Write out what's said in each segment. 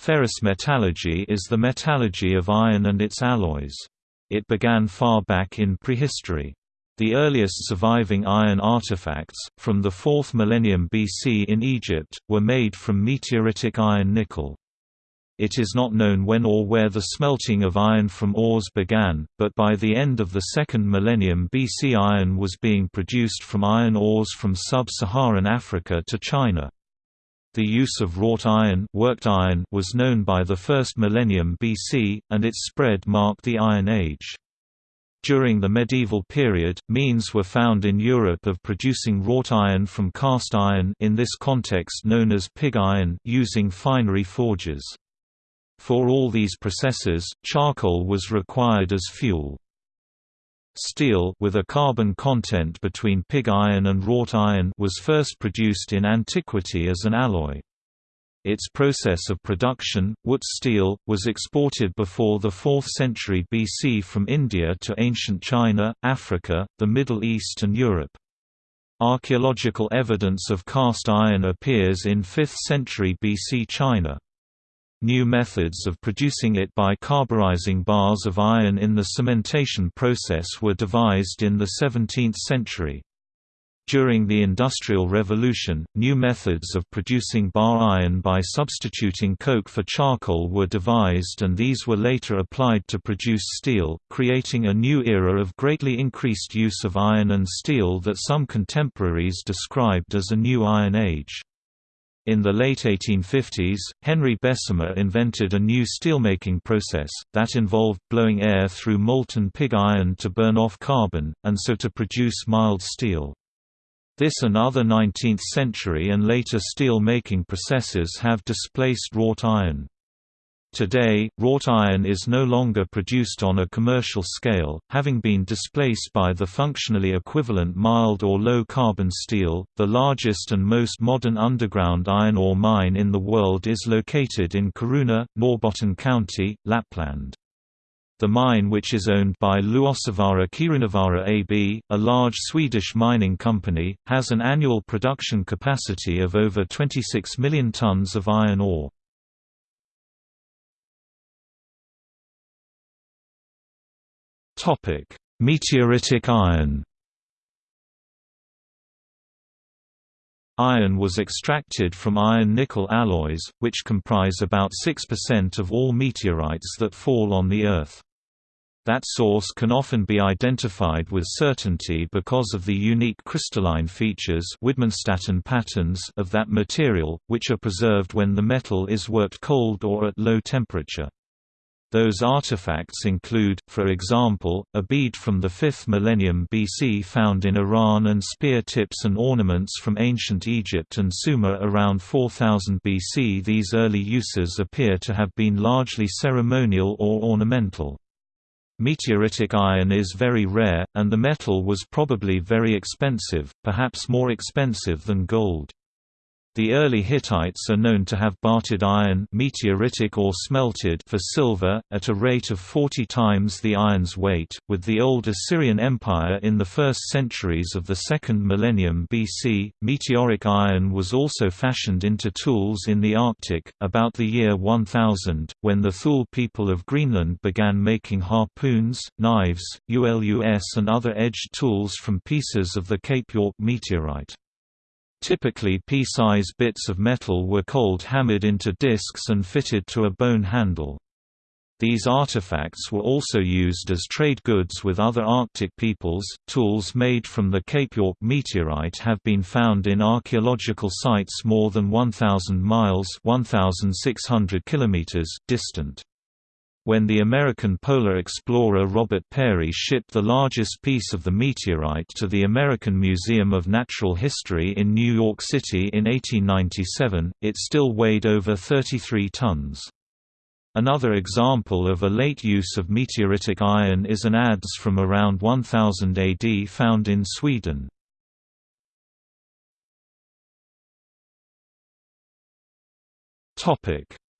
Ferrous metallurgy is the metallurgy of iron and its alloys. It began far back in prehistory. The earliest surviving iron artifacts, from the 4th millennium BC in Egypt, were made from meteoritic iron nickel. It is not known when or where the smelting of iron from ores began, but by the end of the 2nd millennium BC iron was being produced from iron ores from sub-Saharan Africa to China. The use of wrought iron, worked iron was known by the first millennium BC, and its spread marked the Iron Age. During the medieval period, means were found in Europe of producing wrought iron from cast iron in this context known as pig iron using finery forges. For all these processes, charcoal was required as fuel. Steel with a carbon content between pig iron and wrought iron was first produced in antiquity as an alloy. Its process of production, Wootz steel, was exported before the 4th century BC from India to ancient China, Africa, the Middle East and Europe. Archaeological evidence of cast iron appears in 5th century BC China. New methods of producing it by carburizing bars of iron in the cementation process were devised in the 17th century. During the Industrial Revolution, new methods of producing bar iron by substituting coke for charcoal were devised and these were later applied to produce steel, creating a new era of greatly increased use of iron and steel that some contemporaries described as a new Iron Age. In the late 1850s, Henry Bessemer invented a new steelmaking process, that involved blowing air through molten pig iron to burn off carbon, and so to produce mild steel. This and other 19th-century and later steel-making processes have displaced wrought iron. Today, wrought iron is no longer produced on a commercial scale, having been displaced by the functionally equivalent mild or low carbon steel. The largest and most modern underground iron ore mine in the world is located in Kiruna, Norrbotten County, Lapland. The mine which is owned by Luossavaara Kirunavaara AB, a large Swedish mining company, has an annual production capacity of over 26 million tons of iron ore. Topic: Meteoritic iron. Iron was extracted from iron-nickel alloys, which comprise about 6% of all meteorites that fall on the Earth. That source can often be identified with certainty because of the unique crystalline features patterns of that material, which are preserved when the metal is worked cold or at low temperature. Those artifacts include, for example, a bead from the 5th millennium BC found in Iran and spear tips and ornaments from ancient Egypt and Sumer around 4000 BC. These early uses appear to have been largely ceremonial or ornamental. Meteoritic iron is very rare, and the metal was probably very expensive, perhaps more expensive than gold. The early Hittites are known to have bartered iron meteoritic or smelted for silver, at a rate of 40 times the iron's weight, with the old Assyrian Empire in the first centuries of the second millennium BC. Meteoric iron was also fashioned into tools in the Arctic, about the year 1000, when the Thule people of Greenland began making harpoons, knives, ULUS and other edged tools from pieces of the Cape York meteorite. Typically pea-size bits of metal were cold hammered into discs and fitted to a bone handle. These artifacts were also used as trade goods with other Arctic peoples. Tools made from the Cape York meteorite have been found in archaeological sites more than 1,000 miles (1,600 kilometers) distant. When the American polar explorer Robert Peary shipped the largest piece of the meteorite to the American Museum of Natural History in New York City in 1897, it still weighed over 33 tons. Another example of a late use of meteoritic iron is an adze from around 1000 AD found in Sweden.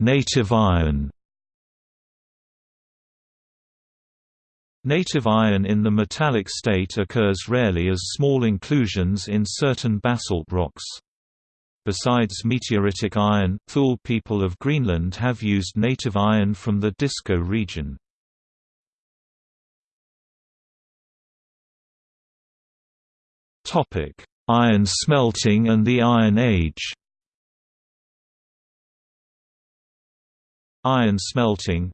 Native iron Native iron in the metallic state occurs rarely as small inclusions in certain basalt rocks. Besides meteoritic iron, Thule people of Greenland have used native iron from the Disko region. Iron smelting and the Iron Age Iron smelting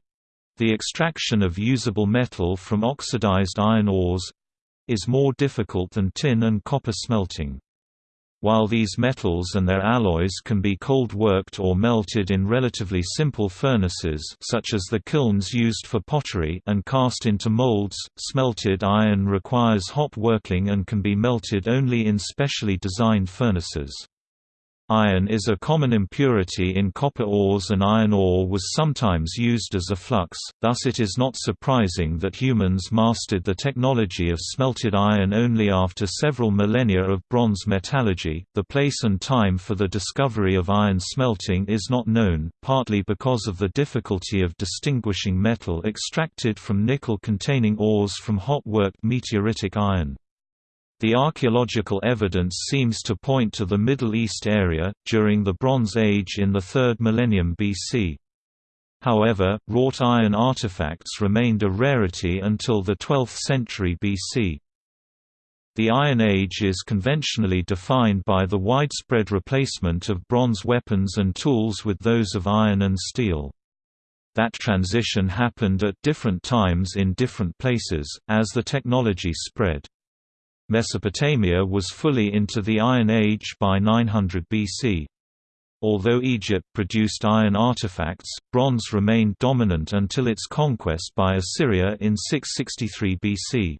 the extraction of usable metal from oxidized iron ores is more difficult than tin and copper smelting. While these metals and their alloys can be cold-worked or melted in relatively simple furnaces such as the kilns used for pottery and cast into molds, smelted iron requires hot working and can be melted only in specially designed furnaces. Iron is a common impurity in copper ores and iron ore was sometimes used as a flux, thus it is not surprising that humans mastered the technology of smelted iron only after several millennia of bronze metallurgy. The place and time for the discovery of iron smelting is not known, partly because of the difficulty of distinguishing metal extracted from nickel-containing ores from hot-worked meteoritic iron. The archaeological evidence seems to point to the Middle East area, during the Bronze Age in the 3rd millennium BC. However, wrought iron artifacts remained a rarity until the 12th century BC. The Iron Age is conventionally defined by the widespread replacement of bronze weapons and tools with those of iron and steel. That transition happened at different times in different places, as the technology spread. Mesopotamia was fully into the Iron Age by 900 BC. Although Egypt produced iron artifacts, bronze remained dominant until its conquest by Assyria in 663 BC.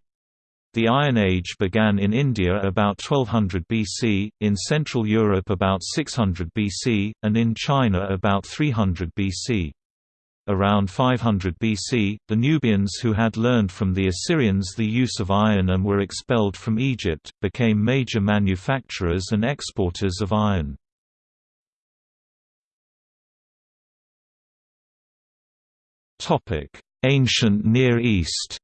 The Iron Age began in India about 1200 BC, in Central Europe about 600 BC, and in China about 300 BC. Around 500 BC, the Nubians who had learned from the Assyrians the use of iron and were expelled from Egypt, became major manufacturers and exporters of iron. Ancient Near East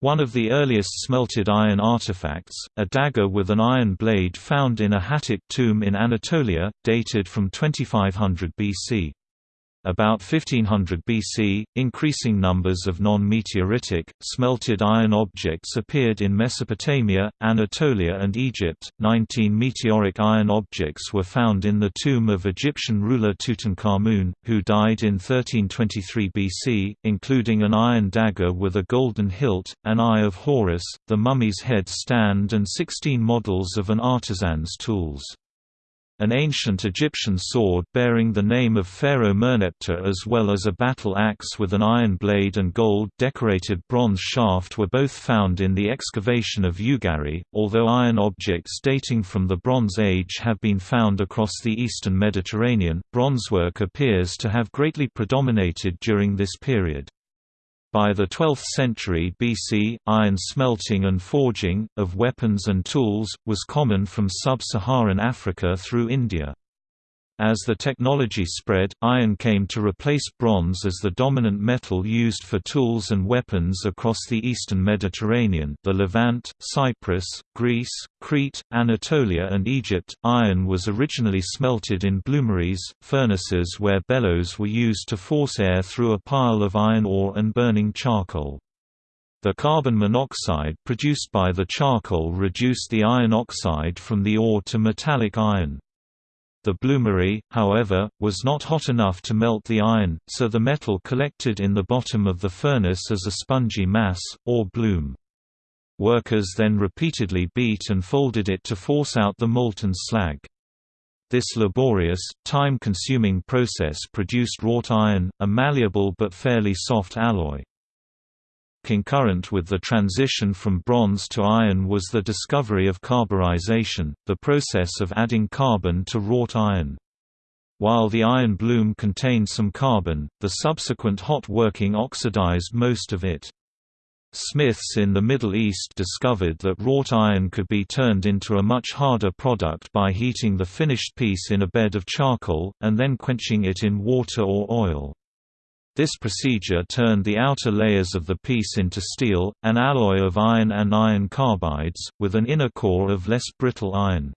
One of the earliest smelted iron artifacts, a dagger with an iron blade found in a Hattic tomb in Anatolia, dated from 2500 BC. About 1500 BC, increasing numbers of non-meteoritic, smelted iron objects appeared in Mesopotamia, Anatolia and Egypt. Nineteen meteoric iron objects were found in the tomb of Egyptian ruler Tutankhamun, who died in 1323 BC, including an iron dagger with a golden hilt, an eye of Horus, the mummy's head stand and 16 models of an artisan's tools. An ancient Egyptian sword bearing the name of Pharaoh Merneptah as well as a battle axe with an iron blade and gold-decorated bronze shaft were both found in the excavation of Ugarit, although iron objects dating from the Bronze Age have been found across the eastern Mediterranean, bronzework appears to have greatly predominated during this period. By the 12th century BC, iron smelting and forging, of weapons and tools, was common from sub-Saharan Africa through India. As the technology spread, iron came to replace bronze as the dominant metal used for tools and weapons across the eastern Mediterranean the Levant, Cyprus, Greece, Crete, Anatolia and Egypt. Iron was originally smelted in bloomeries, furnaces where bellows were used to force air through a pile of iron ore and burning charcoal. The carbon monoxide produced by the charcoal reduced the iron oxide from the ore to metallic iron. The bloomery, however, was not hot enough to melt the iron, so the metal collected in the bottom of the furnace as a spongy mass, or bloom. Workers then repeatedly beat and folded it to force out the molten slag. This laborious, time-consuming process produced wrought iron, a malleable but fairly soft alloy. Concurrent with the transition from bronze to iron was the discovery of carburization, the process of adding carbon to wrought iron. While the iron bloom contained some carbon, the subsequent hot working oxidized most of it. Smiths in the Middle East discovered that wrought iron could be turned into a much harder product by heating the finished piece in a bed of charcoal, and then quenching it in water or oil. This procedure turned the outer layers of the piece into steel, an alloy of iron and iron carbides, with an inner core of less brittle iron.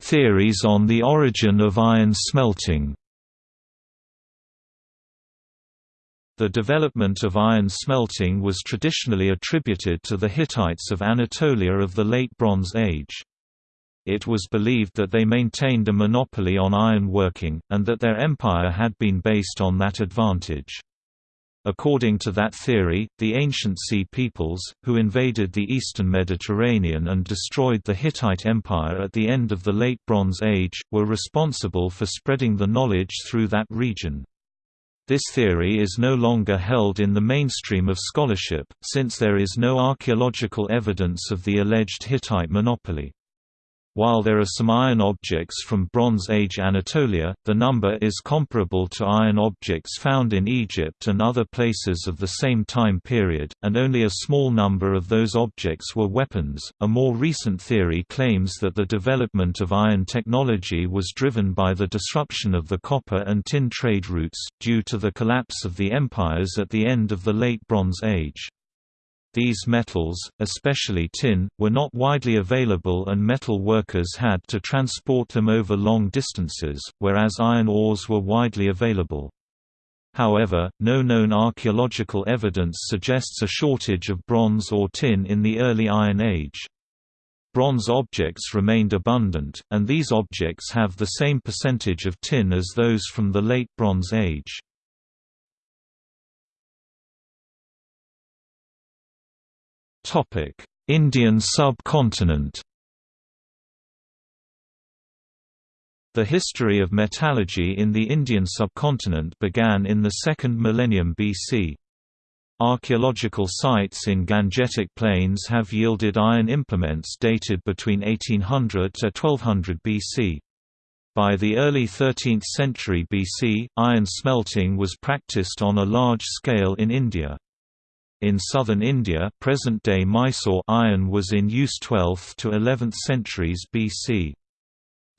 Theories on the origin of iron smelting The development of iron smelting was traditionally attributed to the Hittites of Anatolia of the Late Bronze Age. It was believed that they maintained a monopoly on iron working, and that their empire had been based on that advantage. According to that theory, the ancient Sea peoples, who invaded the eastern Mediterranean and destroyed the Hittite Empire at the end of the Late Bronze Age, were responsible for spreading the knowledge through that region. This theory is no longer held in the mainstream of scholarship, since there is no archaeological evidence of the alleged Hittite monopoly. While there are some iron objects from Bronze Age Anatolia, the number is comparable to iron objects found in Egypt and other places of the same time period, and only a small number of those objects were weapons. A more recent theory claims that the development of iron technology was driven by the disruption of the copper and tin trade routes, due to the collapse of the empires at the end of the Late Bronze Age. These metals, especially tin, were not widely available and metal workers had to transport them over long distances, whereas iron ores were widely available. However, no known archaeological evidence suggests a shortage of bronze or tin in the early Iron Age. Bronze objects remained abundant, and these objects have the same percentage of tin as those from the Late Bronze Age. Indian subcontinent The history of metallurgy in the Indian subcontinent began in the second millennium BC. Archaeological sites in Gangetic Plains have yielded iron implements dated between 1800 to 1200 BC. By the early 13th century BC, iron smelting was practiced on a large scale in India. In southern India present-day Mysore iron was in use 12th to 11th centuries BC.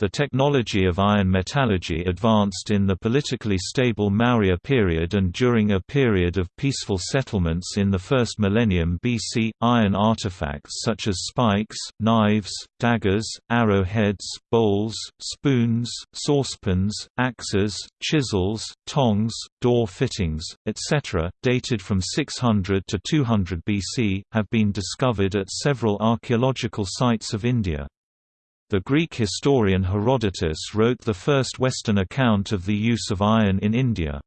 The technology of iron metallurgy advanced in the politically stable Maurya period and during a period of peaceful settlements in the first millennium BC. Iron artifacts such as spikes, knives, daggers, arrowheads, bowls, spoons, saucepans, axes, chisels, tongs, door fittings, etc., dated from 600 to 200 BC, have been discovered at several archaeological sites of India. The Greek historian Herodotus wrote the first Western account of the use of iron in India.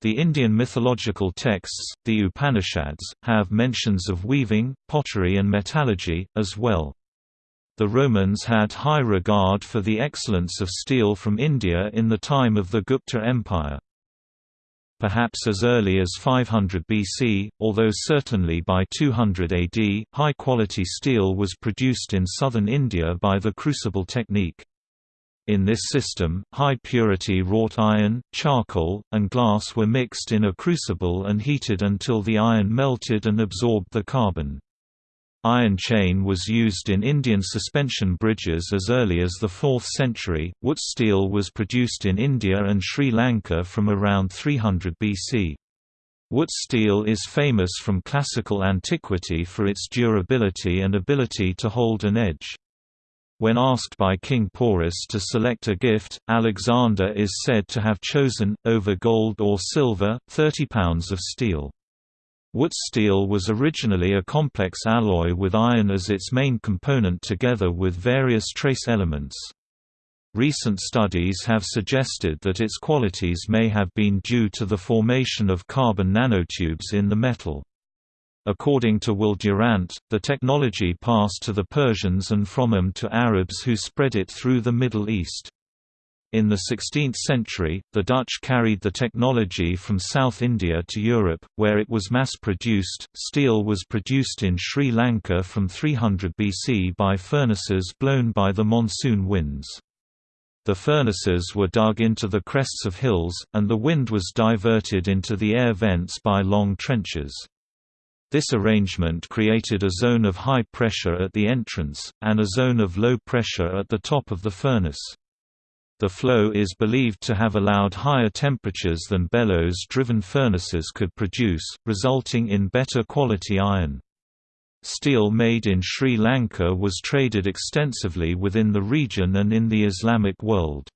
The Indian mythological texts, the Upanishads, have mentions of weaving, pottery and metallurgy, as well. The Romans had high regard for the excellence of steel from India in the time of the Gupta Empire perhaps as early as 500 BC, although certainly by 200 AD, high-quality steel was produced in southern India by the crucible technique. In this system, high-purity wrought iron, charcoal, and glass were mixed in a crucible and heated until the iron melted and absorbed the carbon. Iron chain was used in Indian suspension bridges as early as the 4th century. Wootz steel was produced in India and Sri Lanka from around 300 BC. Wootz steel is famous from classical antiquity for its durability and ability to hold an edge. When asked by King Porus to select a gift, Alexander is said to have chosen, over gold or silver, 30 pounds of steel. Wootz steel was originally a complex alloy with iron as its main component together with various trace elements. Recent studies have suggested that its qualities may have been due to the formation of carbon nanotubes in the metal. According to Will Durant, the technology passed to the Persians and from them to Arabs who spread it through the Middle East. In the 16th century, the Dutch carried the technology from South India to Europe, where it was mass-produced. Steel was produced in Sri Lanka from 300 BC by furnaces blown by the monsoon winds. The furnaces were dug into the crests of hills, and the wind was diverted into the air vents by long trenches. This arrangement created a zone of high pressure at the entrance, and a zone of low pressure at the top of the furnace. The flow is believed to have allowed higher temperatures than bellows-driven furnaces could produce, resulting in better quality iron. Steel made in Sri Lanka was traded extensively within the region and in the Islamic world.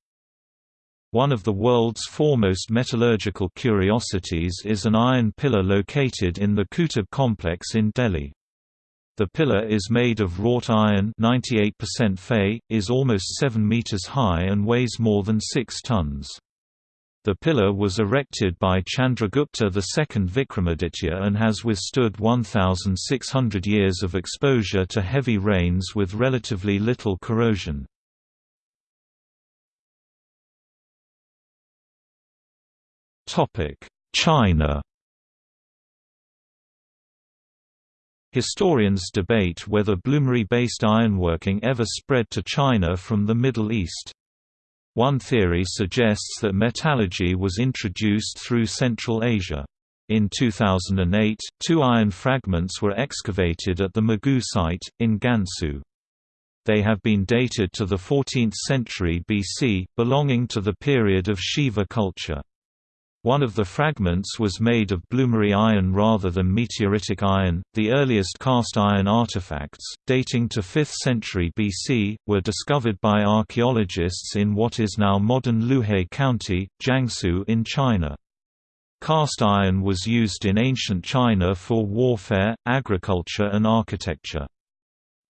One of the world's foremost metallurgical curiosities is an iron pillar located in the Qutub complex in Delhi. The pillar is made of wrought iron 98% Fe, is almost 7 meters high and weighs more than 6 tons. The pillar was erected by Chandragupta II Vikramaditya and has withstood 1,600 years of exposure to heavy rains with relatively little corrosion. China Historians debate whether bloomery-based ironworking ever spread to China from the Middle East. One theory suggests that metallurgy was introduced through Central Asia. In 2008, two iron fragments were excavated at the Mogou site, in Gansu. They have been dated to the 14th century BC, belonging to the period of Siwa culture. One of the fragments was made of bloomery iron rather than meteoritic iron. The earliest cast iron artifacts, dating to 5th century BC, were discovered by archaeologists in what is now modern Luhe County, Jiangsu in China. Cast iron was used in ancient China for warfare, agriculture and architecture.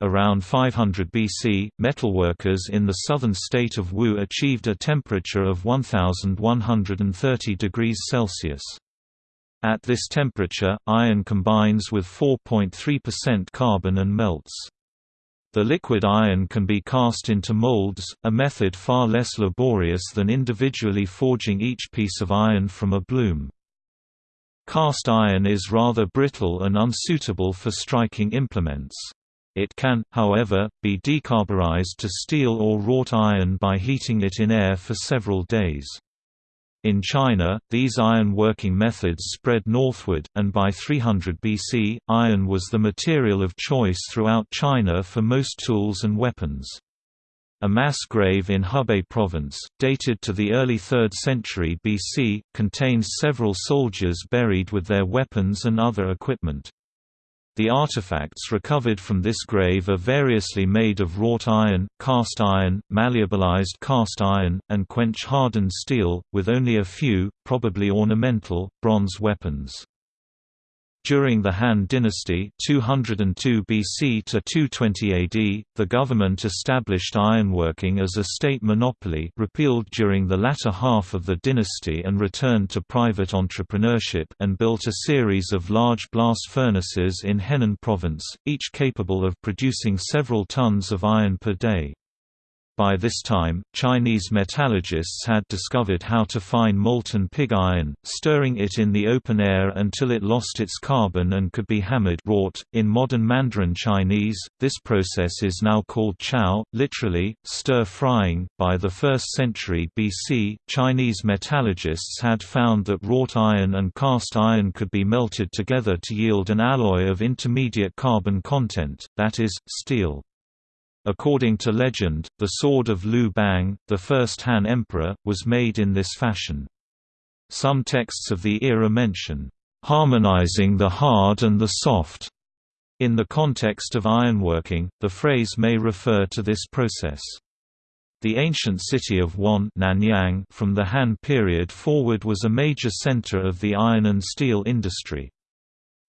Around 500 BC, metalworkers in the southern state of Wu achieved a temperature of 1130 degrees Celsius. At this temperature, iron combines with 4.3% carbon and melts. The liquid iron can be cast into molds, a method far less laborious than individually forging each piece of iron from a bloom. Cast iron is rather brittle and unsuitable for striking implements. It can, however, be decarburized to steel or wrought iron by heating it in air for several days. In China, these iron working methods spread northward, and by 300 BC, iron was the material of choice throughout China for most tools and weapons. A mass grave in Hebei province, dated to the early 3rd century BC, contains several soldiers buried with their weapons and other equipment. The artifacts recovered from this grave are variously made of wrought iron, cast iron, malleabilized cast iron, and quench-hardened steel, with only a few, probably ornamental, bronze weapons. During the Han dynasty 202 BC to 220 AD, the government established ironworking as a state monopoly repealed during the latter half of the dynasty and returned to private entrepreneurship and built a series of large blast furnaces in Henan province, each capable of producing several tons of iron per day. By this time, Chinese metallurgists had discovered how to fine molten pig iron, stirring it in the open air until it lost its carbon and could be hammered wrought. .In modern Mandarin Chinese, this process is now called chao, literally, stir-frying. By the 1st century BC, Chinese metallurgists had found that wrought iron and cast iron could be melted together to yield an alloy of intermediate carbon content, that is, steel. According to legend, the sword of Liu Bang, the first Han emperor, was made in this fashion. Some texts of the era mention, "...harmonizing the hard and the soft." In the context of ironworking, the phrase may refer to this process. The ancient city of Wan Nanyang from the Han period forward was a major center of the iron and steel industry.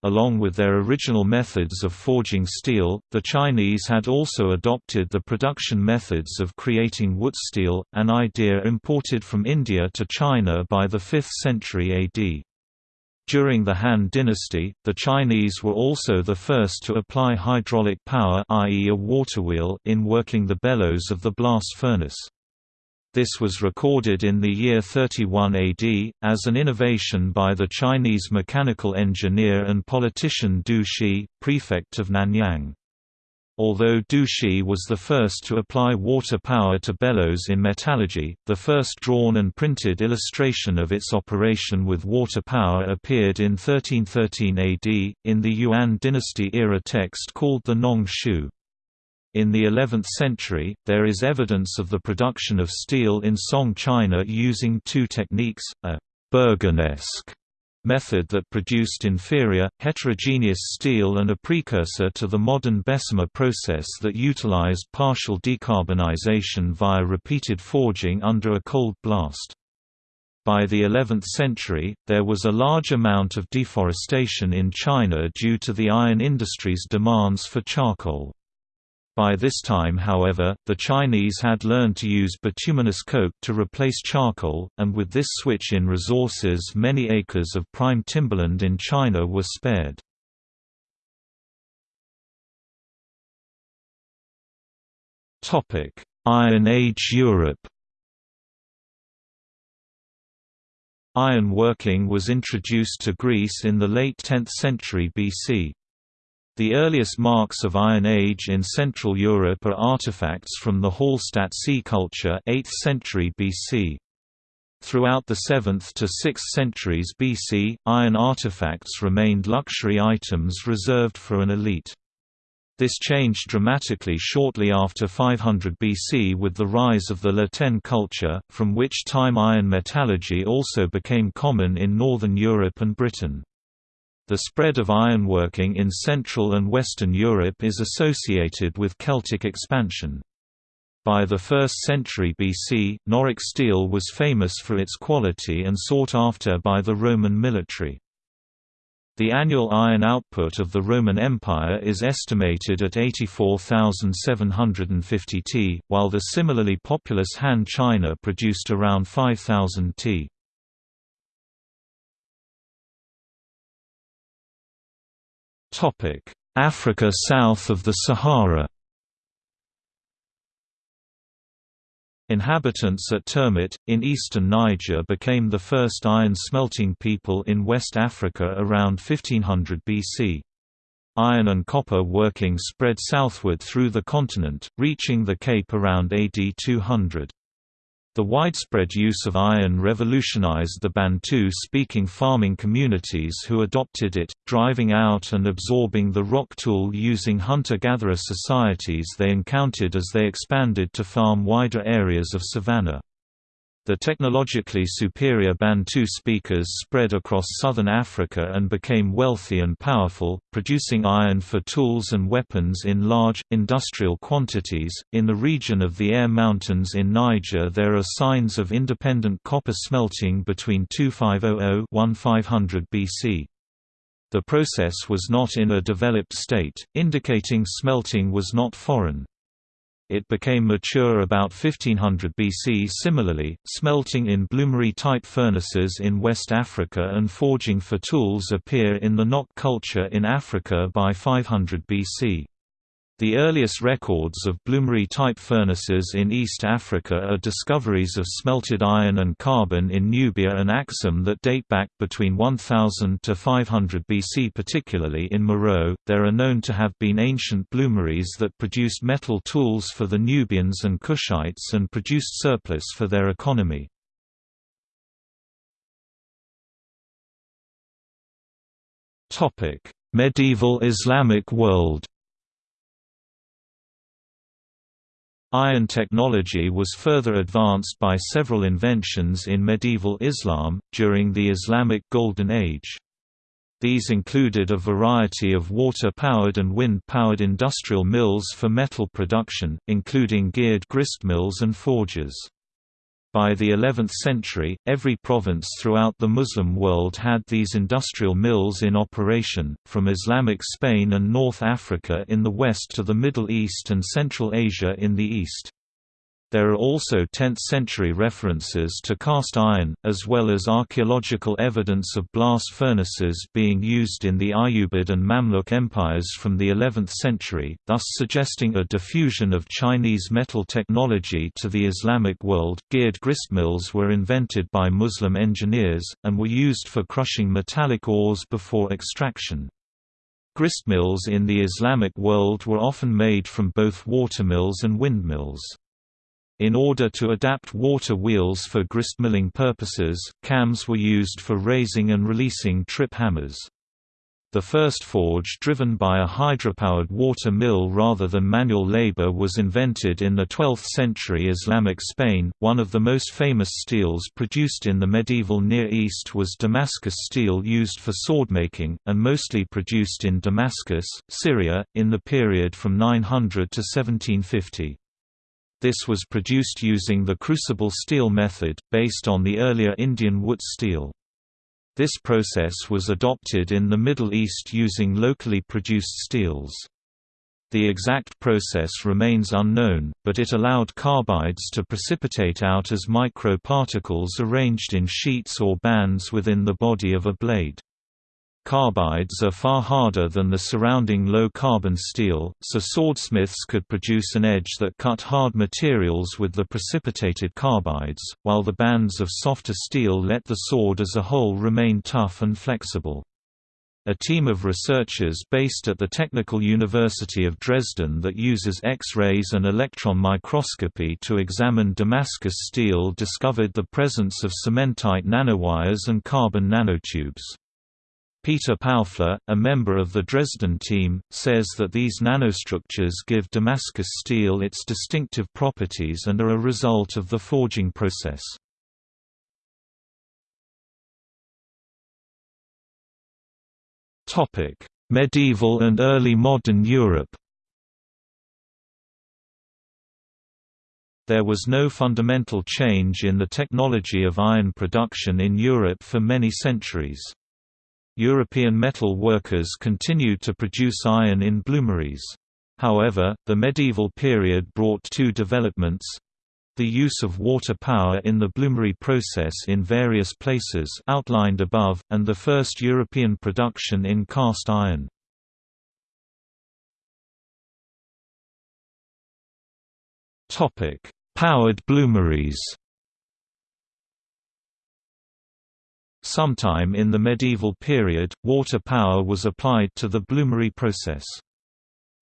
Along with their original methods of forging steel, the Chinese had also adopted the production methods of creating wootz steel, an idea imported from India to China by the 5th century AD. During the Han dynasty, the Chinese were also the first to apply hydraulic power i.e. a water wheel in working the bellows of the blast furnace. This was recorded in the year 31 AD, as an innovation by the Chinese mechanical engineer and politician Du Shi, prefect of Nanyang. Although Du Shi was the first to apply water power to bellows in metallurgy, the first drawn and printed illustration of its operation with water power appeared in 1313 AD, in the Yuan dynasty era text called the Nong Shu. In the 11th century, there is evidence of the production of steel in Song China using two techniques, a Berganesque method that produced inferior, heterogeneous steel and a precursor to the modern Bessemer process that utilized partial decarbonization via repeated forging under a cold blast. By the 11th century, there was a large amount of deforestation in China due to the iron industry's demands for charcoal. By this time however, the Chinese had learned to use bituminous coke to replace charcoal, and with this switch in resources many acres of prime timberland in China were spared. Iron Age Europe Iron working was introduced to Greece in the late 10th century BC. The earliest marks of Iron Age in Central Europe are artifacts from the Hallstatt C culture 8th century BC. Throughout the 7th to 6th centuries BC, iron artifacts remained luxury items reserved for an elite. This changed dramatically shortly after 500 BC with the rise of the La Tène culture, from which time iron metallurgy also became common in northern Europe and Britain. The spread of ironworking in Central and Western Europe is associated with Celtic expansion. By the 1st century BC, Noric steel was famous for its quality and sought after by the Roman military. The annual iron output of the Roman Empire is estimated at 84,750 t, while the similarly populous Han China produced around 5,000 t. Africa south of the Sahara Inhabitants at Termit, in eastern Niger became the first iron-smelting people in West Africa around 1500 BC. Iron and copper working spread southward through the continent, reaching the Cape around AD 200. The widespread use of iron revolutionized the Bantu-speaking farming communities who adopted it, driving out and absorbing the rock tool using hunter-gatherer societies they encountered as they expanded to farm wider areas of savanna. The technologically superior Bantu speakers spread across southern Africa and became wealthy and powerful, producing iron for tools and weapons in large, industrial quantities. In the region of the Air Mountains in Niger, there are signs of independent copper smelting between 2500 1500 BC. The process was not in a developed state, indicating smelting was not foreign. It became mature about 1500 BC. Similarly, smelting in bloomery-type furnaces in West Africa and forging for tools appear in the Nok culture in Africa by 500 BC. The earliest records of bloomery-type furnaces in East Africa are discoveries of smelted iron and carbon in Nubia and Axum that date back between 1000 to 500 BC particularly in Meroe, there are known to have been ancient bloomeries that produced metal tools for the Nubians and Kushites and produced surplus for their economy. Medieval Islamic world Iron technology was further advanced by several inventions in medieval Islam, during the Islamic Golden Age. These included a variety of water-powered and wind-powered industrial mills for metal production, including geared gristmills and forges. By the 11th century, every province throughout the Muslim world had these industrial mills in operation, from Islamic Spain and North Africa in the west to the Middle East and Central Asia in the east. There are also 10th-century references to cast iron, as well as archaeological evidence of blast furnaces being used in the Ayyubid and Mamluk empires from the 11th century, thus suggesting a diffusion of Chinese metal technology to the Islamic world. Geared gristmills were invented by Muslim engineers, and were used for crushing metallic ores before extraction. Gristmills in the Islamic world were often made from both watermills and windmills. In order to adapt water wheels for gristmilling purposes, cams were used for raising and releasing trip hammers. The first forge driven by a hydropowered water mill rather than manual labor was invented in the 12th century Islamic Spain. One of the most famous steels produced in the medieval Near East was Damascus steel used for swordmaking, and mostly produced in Damascus, Syria, in the period from 900 to 1750. This was produced using the crucible steel method, based on the earlier Indian Wootz steel. This process was adopted in the Middle East using locally produced steels. The exact process remains unknown, but it allowed carbides to precipitate out as microparticles arranged in sheets or bands within the body of a blade. Carbides are far harder than the surrounding low-carbon steel, so swordsmiths could produce an edge that cut hard materials with the precipitated carbides, while the bands of softer steel let the sword as a whole remain tough and flexible. A team of researchers based at the Technical University of Dresden that uses X-rays and electron microscopy to examine Damascus steel discovered the presence of cementite nanowires and carbon nanotubes. Peter Paufler, a member of the Dresden team, says that these nanostructures give Damascus steel its distinctive properties and are a result of the forging process. Medieval and early modern Europe There was no fundamental change in the technology of iron production in Europe for many centuries. European metal workers continued to produce iron in bloomeries. However, the medieval period brought two developments the use of water power in the bloomery process in various places outlined above, and the first European production in cast iron. Powered bloomeries Sometime in the medieval period, water power was applied to the bloomery process.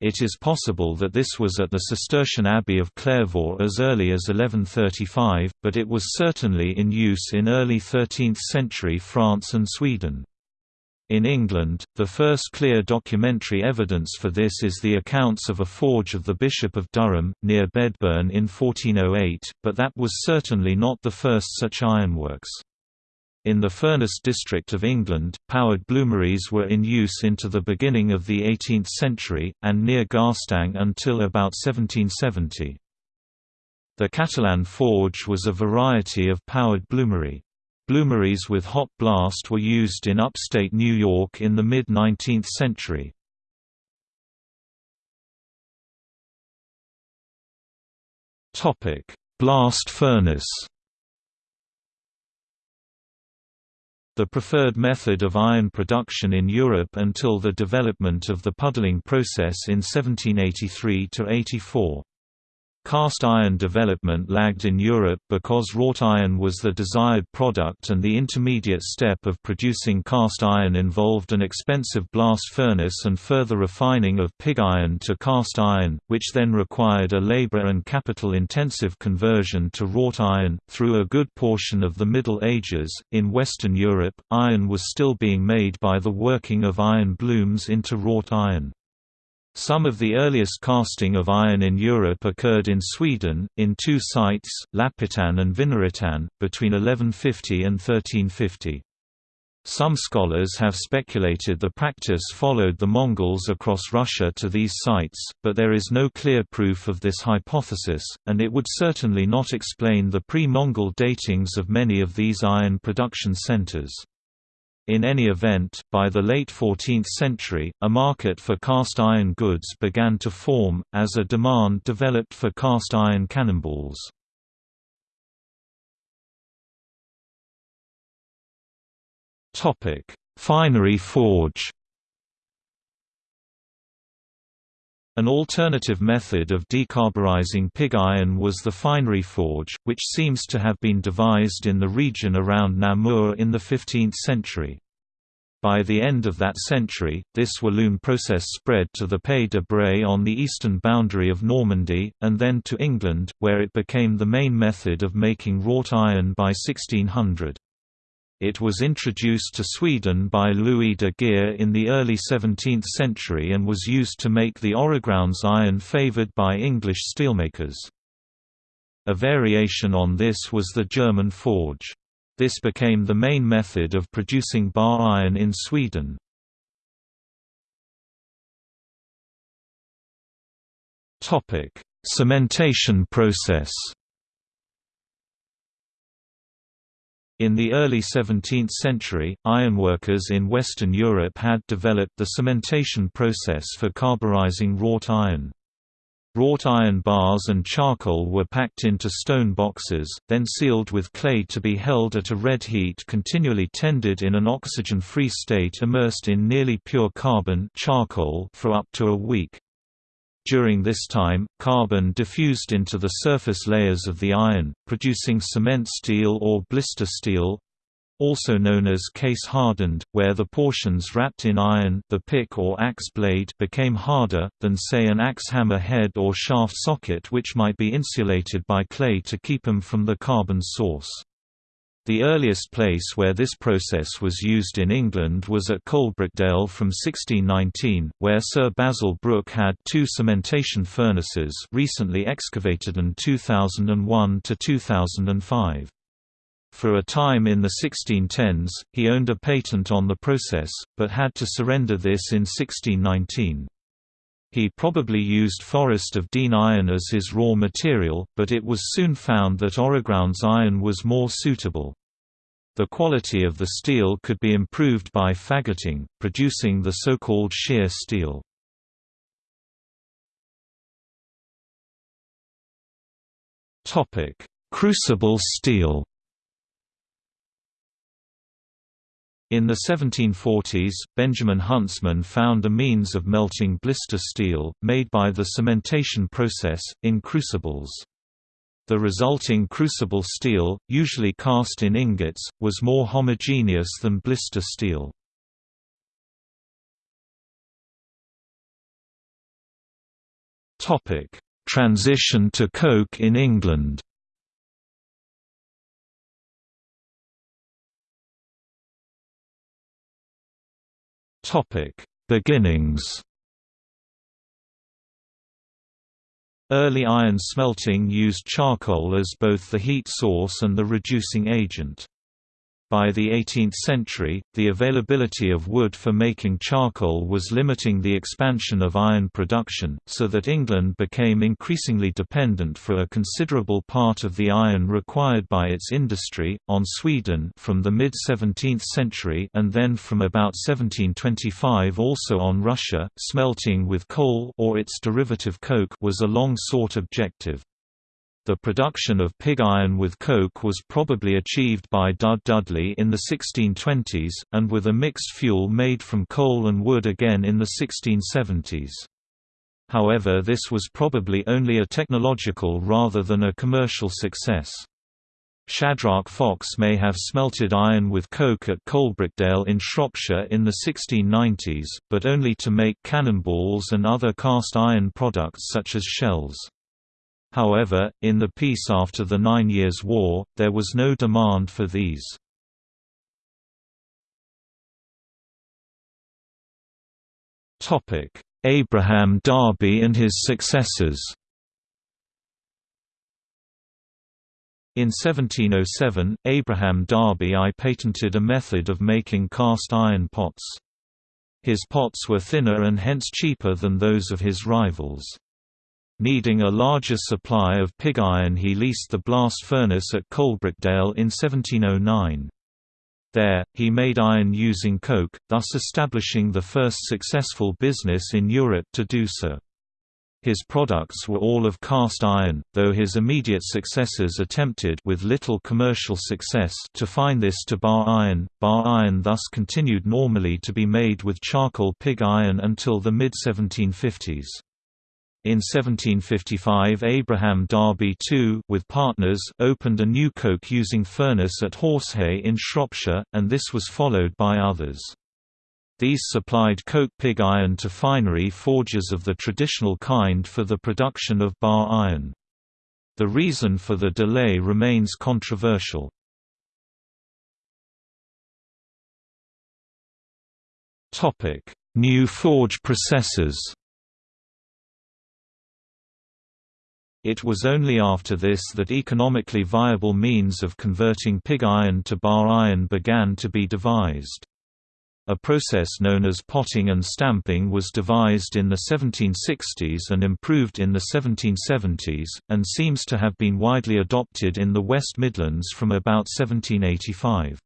It is possible that this was at the Cistercian Abbey of Clairvaux as early as 1135, but it was certainly in use in early 13th century France and Sweden. In England, the first clear documentary evidence for this is the accounts of a forge of the Bishop of Durham, near Bedburn in 1408, but that was certainly not the first such ironworks. In the Furness district of England, powered bloomeries were in use into the beginning of the 18th century, and near Garstang until about 1770. The Catalan forge was a variety of powered bloomery. Bloomeries with hot blast were used in upstate New York in the mid-19th century. Blast furnace The preferred method of iron production in Europe until the development of the puddling process in 1783–84. Cast iron development lagged in Europe because wrought iron was the desired product and the intermediate step of producing cast iron involved an expensive blast furnace and further refining of pig iron to cast iron, which then required a labor and capital-intensive conversion to wrought iron. Through a good portion of the Middle Ages, in Western Europe, iron was still being made by the working of iron blooms into wrought iron. Some of the earliest casting of iron in Europe occurred in Sweden, in two sites, Lapphyttan and Vinarhyttan, between 1150 and 1350. Some scholars have speculated the practice followed the Mongols across Russia to these sites, but there is no clear proof of this hypothesis, and it would certainly not explain the pre-Mongol datings of many of these iron production centers. In any event, by the late 14th century, a market for cast iron goods began to form, as a demand developed for cast iron cannonballs. Finery forge An alternative method of decarburizing pig iron was the finery forge, which seems to have been devised in the region around Namur in the 15th century. By the end of that century, this Walloon process spread to the Pays de Bray on the eastern boundary of Normandy, and then to England, where it became the main method of making wrought iron by 1600. It was introduced to Sweden by Louis de Geer in the early 17th century and was used to make the Öregrunds iron favoured by English steelmakers. A variation on this was the German forge. This became the main method of producing bar iron in Sweden. Cementation process In the early 17th century, ironworkers in Western Europe had developed the cementation process for carburizing wrought iron. Wrought iron bars and charcoal were packed into stone boxes, then sealed with clay to be held at a red heat continually tended in an oxygen-free state immersed in nearly pure carbon charcoal for up to a week. During this time, carbon diffused into the surface layers of the iron, producing cement steel or blister steel also known as case-hardened, where the portions wrapped in iron the pick or axe blade became harder, than say an axe hammer head or shaft socket which might be insulated by clay to keep them from the carbon source. The earliest place where this process was used in England was at Coalbrookdale from 1619, where Sir Basil Brooke had two cementation furnaces recently excavated in 2001 to 2005. For a time in the 1610s, he owned a patent on the process, but had to surrender this in 1619. He probably used Forest of Dean iron as his raw material, but it was soon found that Öregrunds iron was more suitable. The quality of the steel could be improved by faggoting, producing the so-called shear steel. Crucible steel In the 1740s, Benjamin Huntsman found a means of melting blister steel, made by the cementation process, in crucibles. The resulting crucible steel, usually cast in ingots, was more homogeneous than blister steel. Transition to coke in England Topic: Beginnings. Early iron smelting used charcoal as both the heat source and the reducing agent. By the 18th century, the availability of wood for making charcoal was limiting the expansion of iron production, so that England became increasingly dependent for a considerable part of the iron required by its industry, on Sweden from the mid-17th century and then from about 1725 also on Russia. Smelting with coal or its derivative coke was a long-sought objective. The production of pig iron with coke was probably achieved by Dud Dudley in the 1620s, and with a mixed fuel made from coal and wood again in the 1670s. However this was probably only a technological rather than a commercial success. Shadrach Fox may have smelted iron with coke at Coalbrookdale in Shropshire in the 1690s, but only to make cannonballs and other cast iron products such as shells. However, in the peace after the Nine Years' War, there was no demand for these. Abraham Darby and his successors In 1707, Abraham Darby I patented a method of making cast iron pots. His pots were thinner and hence cheaper than those of his rivals. Needing a larger supply of pig iron he leased the blast furnace at Coalbrookdale in 1709. There, he made iron using coke, thus establishing the first successful business in Europe to do so. His products were all of cast iron, though his immediate successors attempted with little commercial success to find this to bar iron. Bar iron thus continued normally to be made with charcoal pig iron until the mid-1750s. In 1755 Abraham Darby II with partners opened a new coke-using furnace at Horsehay in Shropshire, and this was followed by others. These supplied coke pig iron to finery forges of the traditional kind for the production of bar iron. The reason for the delay remains controversial. New forge processes It was only after this that economically viable means of converting pig iron to bar iron began to be devised. A process known as potting and stamping was devised in the 1760s and improved in the 1770s, and seems to have been widely adopted in the West Midlands from about 1785.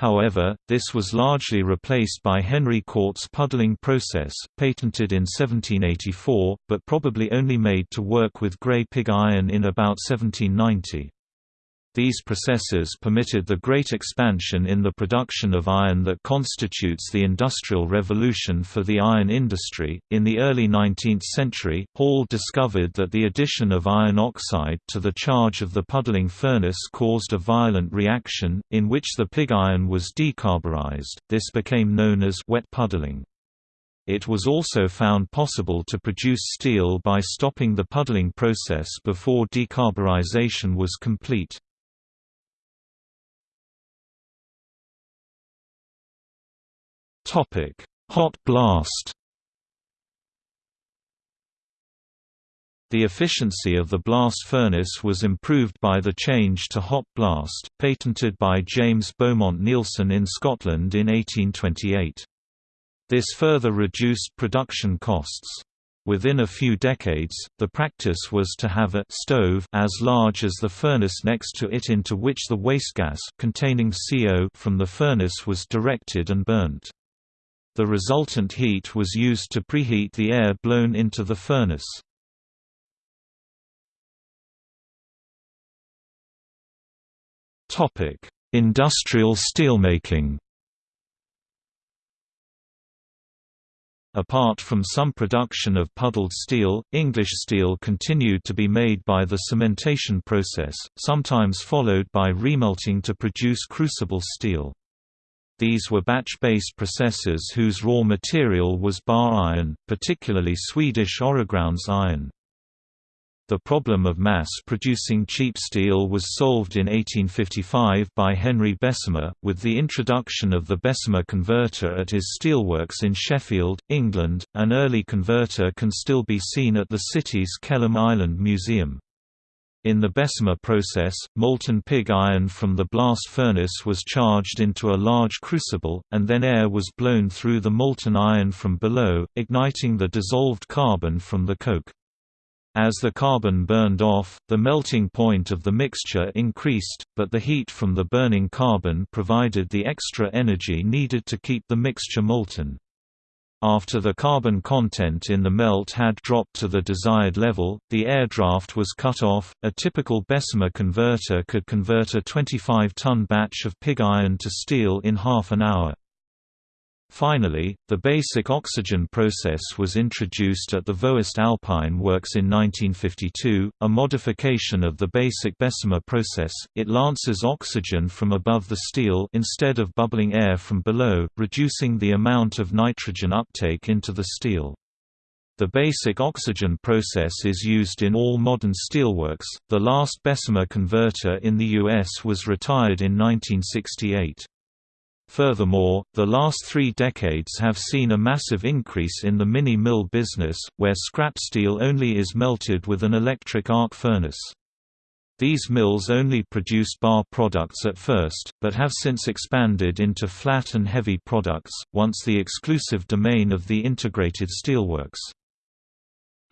However, this was largely replaced by Henry Cort's puddling process, patented in 1784, but probably only made to work with grey pig iron in about 1790. These processes permitted the great expansion in the production of iron that constitutes the Industrial Revolution for the iron industry. In the early 19th century, Hall discovered that the addition of iron oxide to the charge of the puddling furnace caused a violent reaction, in which the pig iron was decarburized. This became known as wet puddling. It was also found possible to produce steel by stopping the puddling process before decarburization was complete. Topic: Hot blast. The efficiency of the blast furnace was improved by the change to hot blast, patented by James Beaumont Neilson in Scotland in 1828. This further reduced production costs. Within a few decades, the practice was to have a stove as large as the furnace next to it into which the waste gas containing CO from the furnace was directed and burnt. The resultant heat was used to preheat the air blown into the furnace. Industrial steelmaking Apart from some production of puddled steel, English steel continued to be made by the cementation process, sometimes followed by remelting to produce crucible steel. These were batch-based processes whose raw material was bar iron, particularly Swedish Öregrunds iron. The problem of mass-producing cheap steel was solved in 1855 by Henry Bessemer, with the introduction of the Bessemer converter at his steelworks in Sheffield, England. An early converter can still be seen at the city's Kelham Island Museum. In the Bessemer process, molten pig iron from the blast furnace was charged into a large crucible, and then air was blown through the molten iron from below, igniting the dissolved carbon from the coke. As the carbon burned off, the melting point of the mixture increased, but the heat from the burning carbon provided the extra energy needed to keep the mixture molten. After the carbon content in the melt had dropped to the desired level, the air draft was cut off. A typical Bessemer converter could convert a 25 ton batch of pig iron to steel in half an hour. Finally, the basic oxygen process was introduced at the Voest Alpine Works in 1952, a modification of the basic Bessemer process. It lances oxygen from above the steel instead of bubbling air from below, reducing the amount of nitrogen uptake into the steel. The basic oxygen process is used in all modern steelworks. The last Bessemer converter in the US was retired in 1968. Furthermore, the last three decades have seen a massive increase in the mini-mill business, where scrap steel only is melted with an electric arc furnace. These mills only produced bar products at first, but have since expanded into flat and heavy products, once the exclusive domain of the integrated steelworks.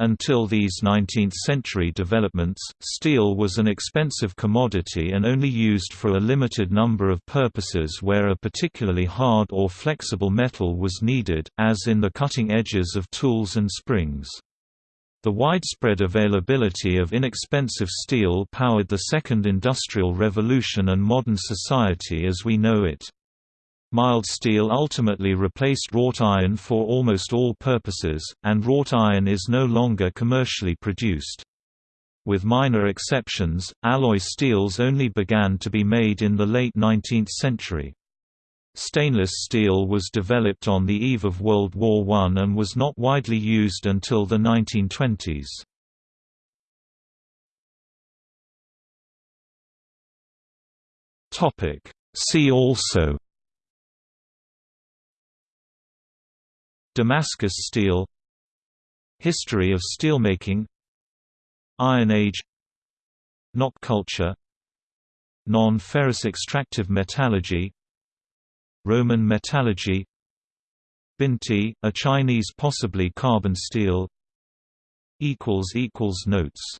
Until these 19th-century developments, steel was an expensive commodity and only used for a limited number of purposes where a particularly hard or flexible metal was needed, as in the cutting edges of tools and springs. The widespread availability of inexpensive steel powered the Second Industrial Revolution and modern society as we know it. Mild steel ultimately replaced wrought iron for almost all purposes, and wrought iron is no longer commercially produced. With minor exceptions, alloy steels only began to be made in the late 19th century. Stainless steel was developed on the eve of World War I and was not widely used until the 1920s. See also Damascus steel History of steelmaking Iron Age Nok culture Non-ferrous extractive metallurgy Roman metallurgy Bintie, a Chinese possibly carbon steel Notes